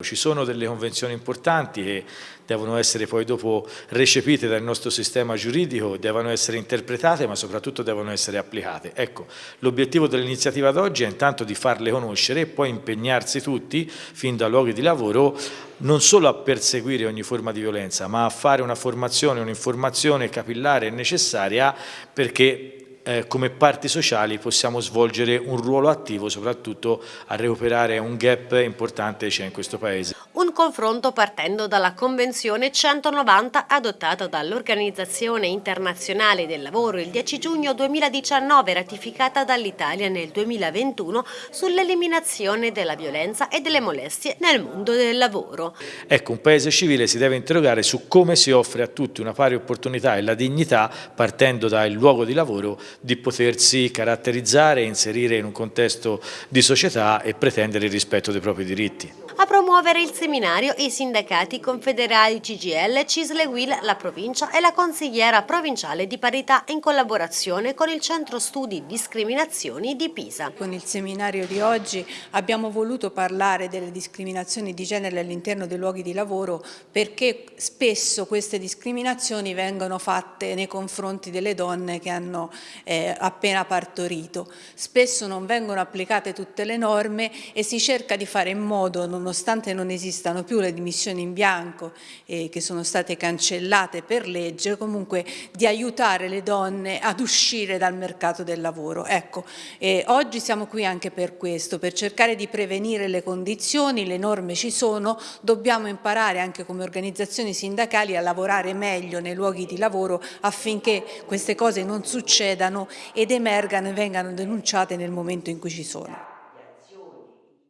Ci sono delle convenzioni importanti che devono essere poi dopo recepite dal nostro sistema giuridico, devono essere interpretate ma soprattutto devono essere applicate. Ecco, l'obiettivo dell'iniziativa d'oggi è intanto di farle conoscere e poi impegnarsi tutti, fin da luoghi di lavoro, non solo a perseguire ogni forma di violenza ma a fare una formazione, un'informazione capillare e necessaria perché eh, come parti sociali possiamo svolgere un ruolo attivo soprattutto a recuperare un gap importante che c'è in questo Paese. Un confronto partendo dalla Convenzione 190 adottata dall'Organizzazione Internazionale del Lavoro il 10 giugno 2019 ratificata dall'Italia nel 2021 sull'eliminazione della violenza e delle molestie nel mondo del lavoro. Ecco, un Paese civile si deve interrogare su come si offre a tutti una pari opportunità e la dignità partendo dal luogo di lavoro di potersi caratterizzare, inserire in un contesto di società e pretendere il rispetto dei propri diritti. A promuovere il seminario i sindacati confederali CGL, Cisle Will, la provincia e la consigliera provinciale di parità in collaborazione con il Centro Studi Discriminazioni di Pisa. Con il seminario di oggi abbiamo voluto parlare delle discriminazioni di genere all'interno dei luoghi di lavoro perché spesso queste discriminazioni vengono fatte nei confronti delle donne che hanno eh, appena partorito. Spesso non vengono applicate tutte le norme e si cerca di fare in modo, nonostante non esistano più le dimissioni in bianco eh, che sono state cancellate per legge, comunque di aiutare le donne ad uscire dal mercato del lavoro. Ecco, eh, oggi siamo qui anche per questo, per cercare di prevenire le condizioni, le norme ci sono, dobbiamo imparare anche come organizzazioni sindacali a lavorare meglio nei luoghi di lavoro affinché queste cose non succedano ed emergano e vengano denunciate nel momento in cui ci sono.